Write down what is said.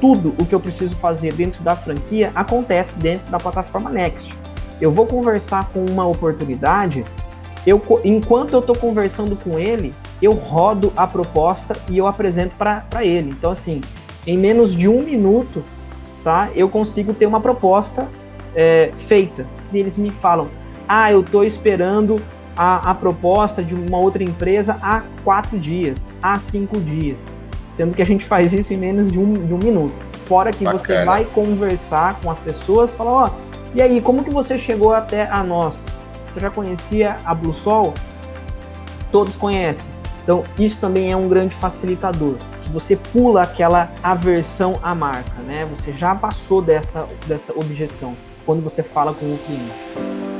tudo o que eu preciso fazer dentro da franquia acontece dentro da plataforma Next. Eu vou conversar com uma oportunidade, eu, enquanto eu estou conversando com ele, eu rodo a proposta e eu apresento para ele. Então, assim, em menos de um minuto, tá, eu consigo ter uma proposta é, feita. Se eles me falam, ah, eu estou esperando a, a, proposta de uma outra empresa há quatro dias, há cinco dias, sendo que a gente faz isso em menos de um, de um minuto. Fora que Bacana. você vai conversar com as pessoas, falar, ó, oh, e aí, como que você chegou até a nós? Você já conhecia a Blue Sol? Todos conhecem. Então, isso também é um grande facilitador, que você pula aquela aversão à marca, né? Você já passou dessa, dessa objeção quando você fala com o cliente.